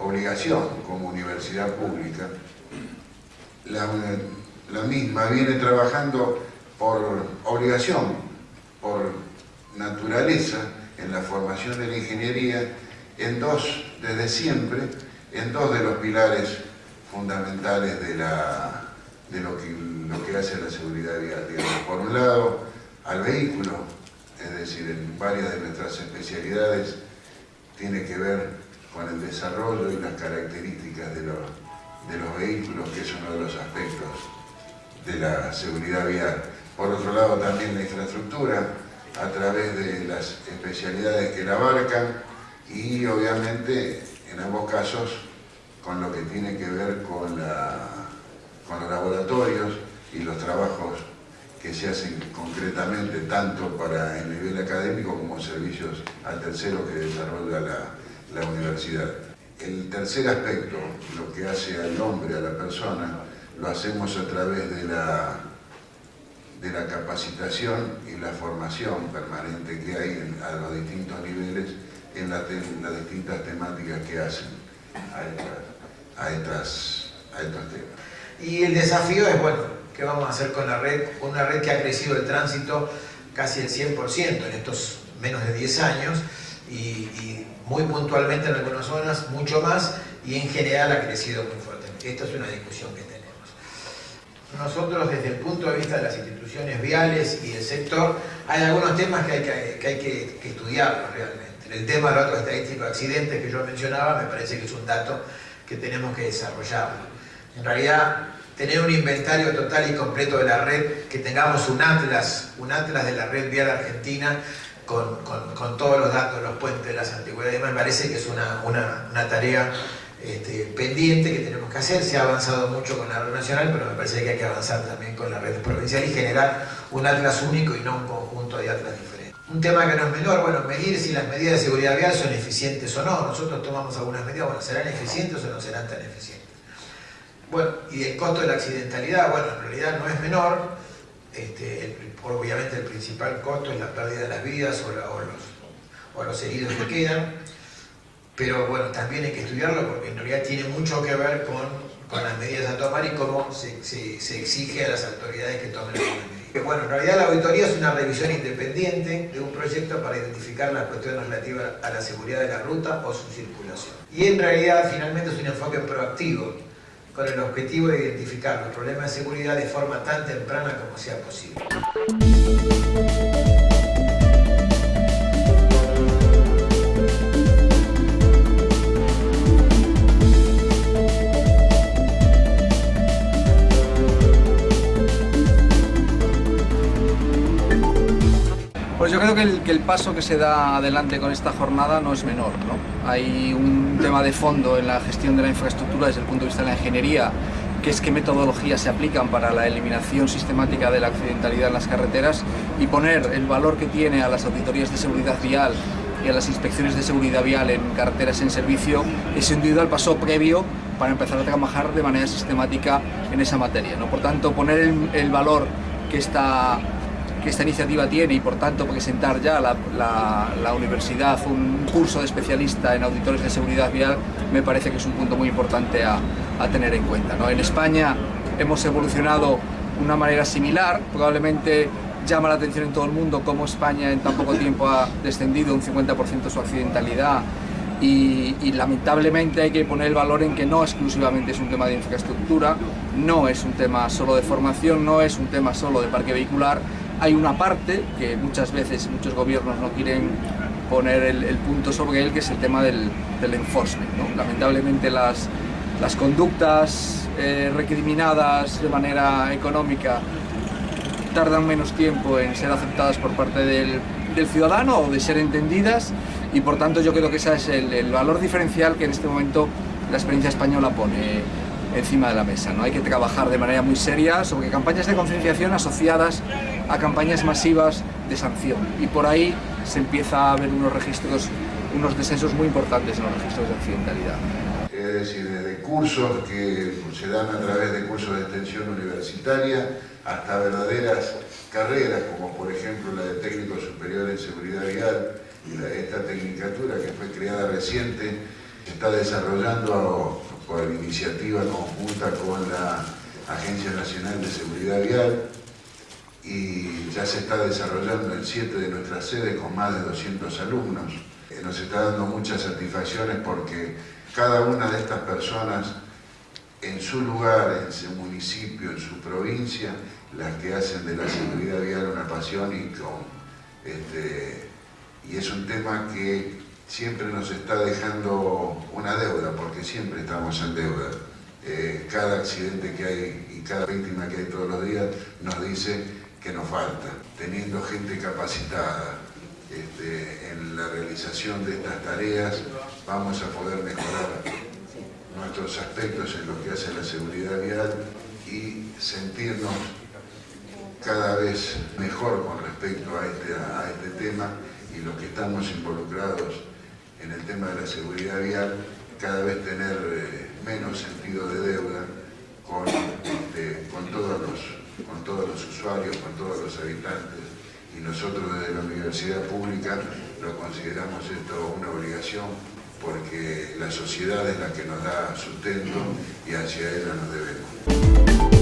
obligación como universidad pública, la, la misma viene trabajando por obligación, por naturaleza, en la formación de la ingeniería, en dos, desde siempre, en dos de los pilares fundamentales de, la, de lo, que, lo que hace la seguridad vial. Por un lado, al vehículo, es decir, en varias de nuestras especialidades tiene que ver con el desarrollo y las características de los, de los vehículos, que es uno de los aspectos de la seguridad vial. Por otro lado, también la infraestructura, a través de las especialidades que la abarcan y obviamente en ambos casos con lo que tiene que ver con, la, con los laboratorios y los trabajos que se hacen concretamente tanto para el nivel académico como servicios al tercero que desarrolla la, la universidad. El tercer aspecto, lo que hace al hombre, a la persona, lo hacemos a través de la, de la capacitación y la formación permanente que hay a los distintos niveles en, las distintas temáticas que hacen a, a, estas, a estos temas. Y el desafío es, bueno, ¿qué vamos a hacer con la red? Una red que ha crecido el tránsito casi el 100% en estos menos de 10 años y, y, muy puntualmente en algunas zonas mucho más y en general ha crecido muy fuerte. Esta es una discusión que tenemos. Nosotros desde el punto de vista de las instituciones viales y el sector hay algunos temas que hay que, que, hay que, que realmente. El tema del otro estadístico de accidentes que yo mencionaba me parece que es un dato que tenemos que desarrollarlo. En realidad, tener un inventario total y completo de la red, que tengamos un atlas, un atlas de la red vial argentina con, todos los datos, los puentes, las antigüedades, me parece que es una, una, tarea este, pendiente que tenemos que hacer. Se ha avanzado mucho con la red nacional, pero me parece que hay que avanzar también con la red provincial y generar un atlas único y no un conjunto de atlas diferentes. Un tema que no es menor, bueno, medir si las medidas de seguridad vial son eficientes o no. Nosotros tomamos algunas medidas, bueno, ¿serán eficientes o no serán tan eficientes? Bueno, y el costo de la accidentalidad, bueno, en realidad no es menor. Este, obviamente el principal costo es la pérdida de las vidas o, los, o los heridos que quedan. Pero bueno, también hay que estudiarlo porque en realidad tiene mucho que ver con, con las medidas a tomar y cómo se, se, se exige a las autoridades que tomen las medidas. Bueno, en realidad la auditoría es una revisión independiente de un proyecto para identificar las cuestiones relativas a la seguridad de la ruta o su circulación. Y en realidad finalmente es un enfoque proactivo con el objetivo de identificar los problemas de seguridad de forma tan temprana como sea posible. Creo que el, paso que se da adelante con esta jornada no es menor. ¿no? Hay un tema de fondo en la gestión de la infraestructura desde el punto de vista de la ingeniería, que es qué metodologías se aplican para la eliminación sistemática de la accidentalidad en las carreteras y poner el valor que tiene a las auditorías de seguridad vial y a las inspecciones de seguridad vial en carreteras en servicio es sin duda el paso previo para empezar a trabajar de manera sistemática en esa materia. ¿no? Por tanto, poner el, el valor que esta que esta iniciativa tiene y por tanto presentar ya la, universidad un curso de especialista en auditores de seguridad vial me parece que es un punto muy importante a, a tener en cuenta. ¿no? En España hemos evolucionado de una manera similar, probablemente llama la atención en todo el mundo cómo España en tan poco tiempo ha descendido un 50% su accidentalidad y, y, lamentablemente hay que poner el valor en que no exclusivamente es un tema de infraestructura, no es un tema solo de formación, no es un tema solo de parque vehicular, hay una parte que muchas veces muchos gobiernos no quieren poner el, el punto sobre él, que es el tema del, del enforcement. ¿no? Lamentablemente las, las conductas eh, recriminadas de manera económica tardan menos tiempo en ser aceptadas por parte del, del, ciudadano o de ser entendidas y por tanto yo creo que ese es el, el valor diferencial que en este momento la experiencia española pone encima de la mesa. ¿no? Hay que trabajar de manera muy seria sobre campañas de concienciación asociadas a campañas masivas de sanción y por ahí se empieza a ver unos registros, unos descensos muy importantes en los registros de accidentalidad. Es decir, desde cursos que se dan a través de cursos de extensión universitaria hasta verdaderas carreras, como por ejemplo la de técnico superior en seguridad vial esta tecnicatura que fue creada reciente Se está desarrollando por iniciativa conjunta con la Agencia Nacional de Seguridad Vial y ya se está desarrollando en siete de nuestras sedes con más de 200 alumnos. Eh, Nos está dando muchas satisfacciones porque cada una de estas personas en su lugar, en su municipio, en su provincia, las que hacen de la seguridad vial una pasión y, con, este, y es un tema que siempre nos está dejando una deuda, porque siempre estamos en deuda. Eh, cada accidente que hay y cada víctima que hay todos los días nos dice que nos falta. Teniendo gente capacitada este, en la realización de estas tareas, vamos a poder mejorar nuestros aspectos en lo que hace la seguridad vial y sentirnos cada vez mejor con respecto a este, a este tema y los que estamos involucrados en el tema de la seguridad vial, cada vez tener eh, menos sentido de deuda con, este, con, todos los, con todos los usuarios, con todos los habitantes. Y nosotros desde la universidad pública lo consideramos esto una obligación porque la sociedad es la que nos da sustento y hacia ella nos debemos.